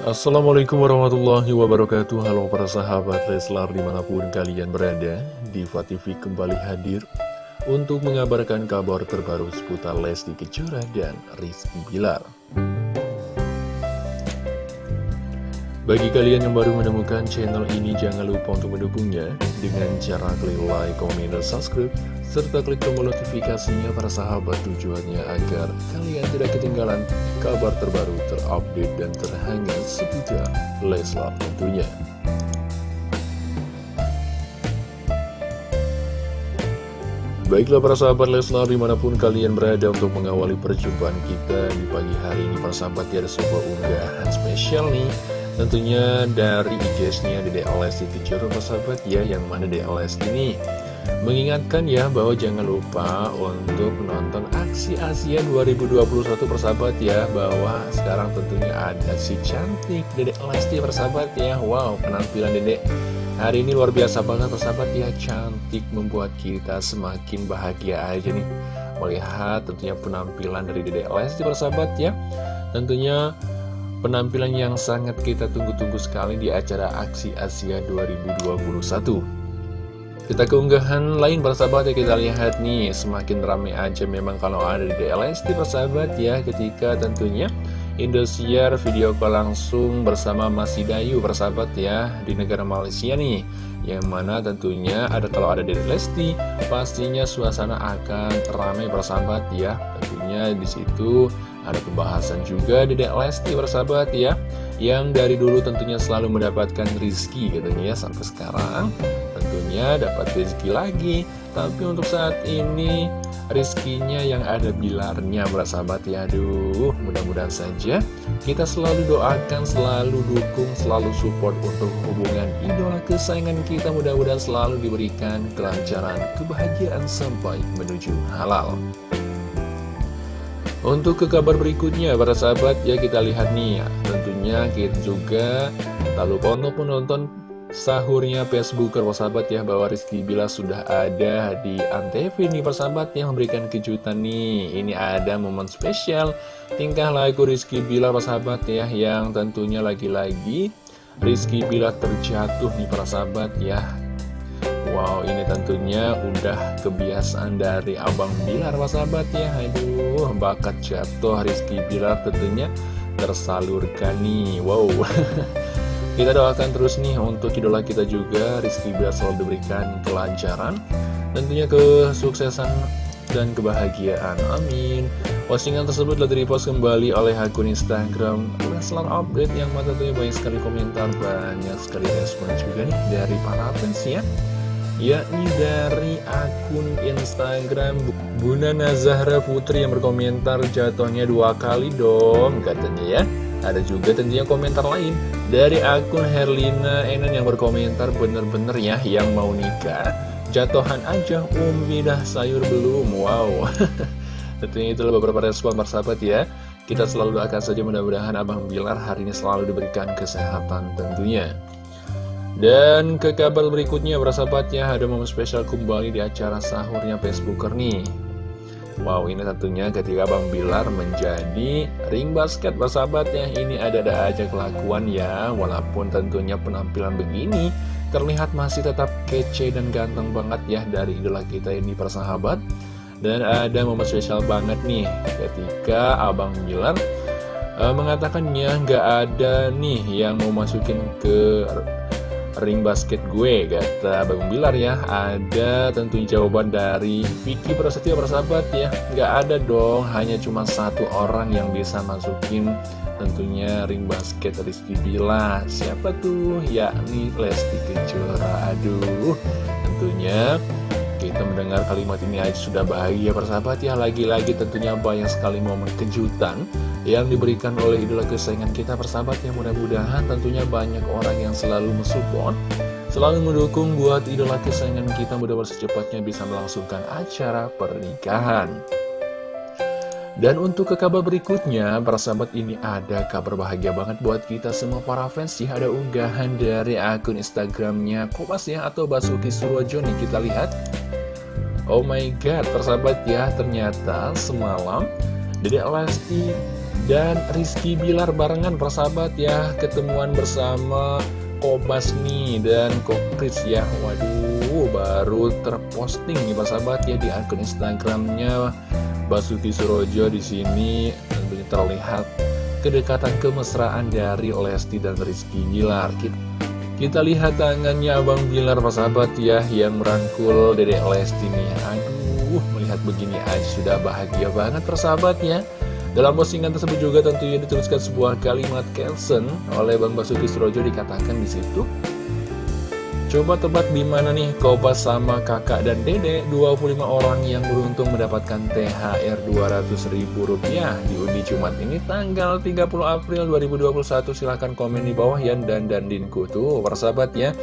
Assalamualaikum warahmatullahi wabarakatuh. Halo para sahabat Leslar di mana pun kalian berada Diva TV kembali hadir Untuk mengabarkan kabar terbaru seputar Lesti Kejora dan Rizky Bilar Bagi kalian yang baru menemukan channel ini Jangan lupa untuk mendukungnya Dengan cara klik like, komen, dan subscribe serta klik tombol notifikasinya para sahabat tujuannya agar kalian tidak ketinggalan kabar terbaru terupdate dan terhangat seputar Leslar tentunya. Baiklah para sahabat Leslar di mana pun kalian berada untuk mengawali perjumpaan kita di pagi hari ini para sahabat ada sebuah unggahan spesial nih Tentunya dari IG-nya Dede Lesti Kejora para sahabat ya yang mana Dede Lesti ini Mengingatkan ya bahwa jangan lupa untuk menonton aksi Asia 2021 persahabat ya Bahwa sekarang tentunya ada si cantik Dedek Lesti persahabat ya. Wow penampilan dedek hari ini luar biasa banget persahabat ya. Cantik membuat kita semakin bahagia aja nih Melihat tentunya penampilan dari dedek Lesti persahabat ya. Tentunya penampilan yang sangat kita tunggu-tunggu sekali di acara Aksi Asia 2021 kita keunggahan lain persahabat ya kita lihat nih Semakin rame aja memang kalau ada di DLST persahabat ya Ketika tentunya Indosiar video call langsung bersama Mas Dayu persahabat ya Di negara Malaysia nih Yang mana tentunya ada kalau ada di Lesti Pastinya suasana akan ramai persahabat ya Tentunya di situ ada pembahasan juga di Lesti persahabat ya Yang dari dulu tentunya selalu mendapatkan rizki katanya ya Sampai sekarang. Tentunya dapat rezeki lagi Tapi untuk saat ini rezekinya yang ada bilarnya sahabat ya. Aduh mudah-mudahan saja kita selalu doakan, selalu dukung, selalu support untuk hubungan idola kesayangan kita. Mudah-mudahan selalu diberikan kelancaran, kebahagiaan sampai menuju halal untuk ke kabar berikutnya para sahabat ya kita lihat nih ya. Tentunya kita juga tak lupa untuk menonton sahurnya Facebooker persahabat ya bahwa Rizky Bila sudah ada di Antv nih persahabat yang memberikan kejutan nih. Ini ada momen spesial tingkah laku Rizky Bila persahabat ya yang tentunya lagi-lagi Rizky Bila terjatuh nih persahabat ya Wow ini tentunya udah kebiasaan dari Abang Bilar persahabat ya. Aduh bakat jatuh Rizky Bilar tentunya tersalurkan nih. Wow. Kita doakan terus nih untuk idola kita juga Rizky biar selalu diberikan kelancaran Tentunya kesuksesan dan kebahagiaan. Amin. Postingan tersebut telah direpost kembali oleh akun Instagram Leslar Update yang mana tentunya banyak sekali komentar Banyak sekali respon juga nih dari para fans ya yakni dari akun Instagram Bunda Nazahra Putri yang berkomentar jatuhnya dua kali dong katanya ya ada juga tentunya komentar lain dari akun Herlina Enan yang berkomentar bener-bener ya yang mau nikah. Jatuhan aja umi dah sayur belum. Wow. tentunya itulah beberapa respon persahabat ya. Kita selalu doakan saja mudah-mudahan Abang Bilar hari ini selalu diberikan kesehatan tentunya. Dan ke kabar berikutnya persahabat ya ada momen spesial kembali di acara sahurnya Facebooker nih. Wow ini tentunya ketika Bang Bilar menjadi ring basket bersahabatnya Ini ada-ada aja kelakuan ya Walaupun tentunya penampilan begini Terlihat masih tetap kece dan ganteng banget ya Dari idola kita ini persahabat Dan ada momen spesial banget nih Ketika Abang Bilar uh, Mengatakannya nggak ada nih yang mau masukin ke ring basket gue kata Bang Bilar ya. Ada tentunya jawaban dari Vicky Prasetyo persahabat ya. Nggak ada dong hanya cuma satu orang yang bisa masukin tentunya ring basket Rizky Bilar siapa tuh? Yakni Lesti Kejora. Aduh tentunya kita mendengar kalimat ini aja sudah bahagia persahabat ya. Lagi-lagi tentunya banyak sekali momen kejutan Yang diberikan oleh idola kesayangan kita persahabat ya Mudah-mudahan tentunya banyak orang yang selalu mensupport Selalu mendukung buat idola kesayangan kita Mudah-mudahan secepatnya bisa melangsungkan acara pernikahan dan untuk ke kabar berikutnya, para sahabat ini ada kabar bahagia banget buat kita semua para fans ya. Ada unggahan dari akun Instagramnya Kopas ya atau Basuki Surojo nih kita lihat. Oh my god, persahabat ya, ternyata semalam Dede Lesti Dan Rizky Bilar barengan persahabat ya. Ketemuan bersama Kobas nih dan Kokris ya. Waduh baru terposting nih persahabat ya di akun Instagramnya. Basuki Surojo di sini terlihat kedekatan kemesraan dari Lesti dan Rizky Bilar. Kita, kita lihat tangannya Abang Bilar persahabat ya yang merangkul Dedek Lesti nih. Aduh melihat begini aja sudah bahagia banget persahabat ya dalam postingan tersebut juga tentunya dituliskan sebuah kalimat caption oleh Bang Basuki Surojo dikatakan di situ. Coba tebak di mana nih Kopas sama kakak dan dede 25 orang yang beruntung mendapatkan THR Rp200.000 di undi Jumat ini tanggal 30 April 2021 silahkan komen di bawah ya dan dan dinku tuh persahabat ya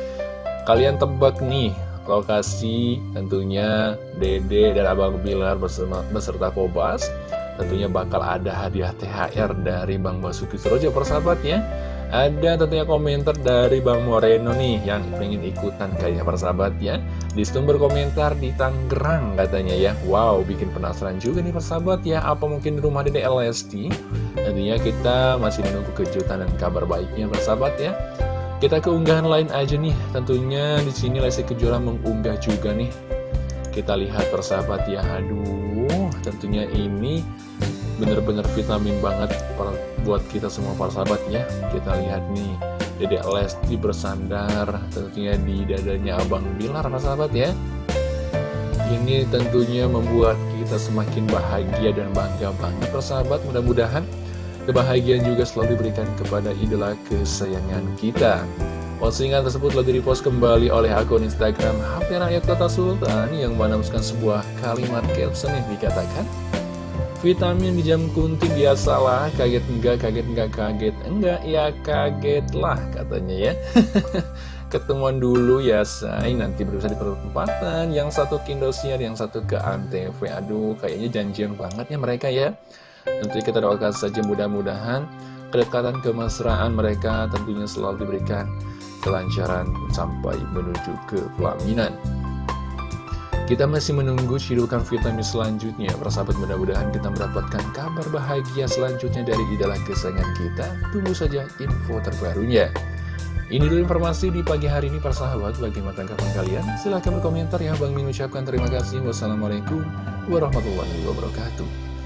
kalian tebak nih lokasi tentunya dede dan abang Bilar beserta, beserta Kobas tentunya bakal ada hadiah THR dari Bang Basuki Surojo persahabatnya. Ada tentunya komentar dari Bang Moreno nih yang pengen ikutan kayaknya persahabat ya di sumber komentar di Tangerang katanya ya. Wow bikin penasaran juga nih persahabat ya apa mungkin di rumah Dede LST tentunya kita masih menunggu kejutan dan kabar baiknya persahabat ya kita keunggahan lain aja nih. Tentunya di sini Lesti Kejora mengunggah juga nih. Kita lihat persahabat ya aduh tentunya ini bener-bener vitamin banget buat kita semua para sahabat ya. Kita lihat nih Dedek Lesti bersandar tentunya di dadanya Abang Bilar para sahabat ya. Ini tentunya membuat kita semakin bahagia dan bangga banget persahabat mudah-mudahan kebahagiaan juga selalu diberikan kepada idola kesayangan kita Postingan tersebut lagi dipost kembali oleh akun Instagram HP Rakyat Kota Sultan yang menemukan sebuah kalimat caption yang dikatakan Vitamin di jam kunti biasalah, kaget enggak, kaget enggak, kaget enggak, ya kaget lah katanya ya. Ketemuan dulu ya say, nanti berusaha di perempatan, yang satu ke Indosiar, yang satu ke Antv Aduh, kayaknya janjian banget ya mereka ya. Nanti kita doakan saja mudah-mudahan kedekatan kemesraan mereka tentunya selalu diberikan kelancaran sampai menuju ke pelaminan. Kita masih menunggu cidukan vitamin selanjutnya. Persahabat mudah-mudahan kita mendapatkan kabar bahagia selanjutnya dari idola kesayangan kita. Tunggu saja info terbarunya. Ini dulu informasi di pagi hari ini persahabat. Bagaimana tanggapan kalian? Silahkan berkomentar ya. Bang Min ucapkan terima kasih. Wassalamualaikum warahmatullahi wabarakatuh.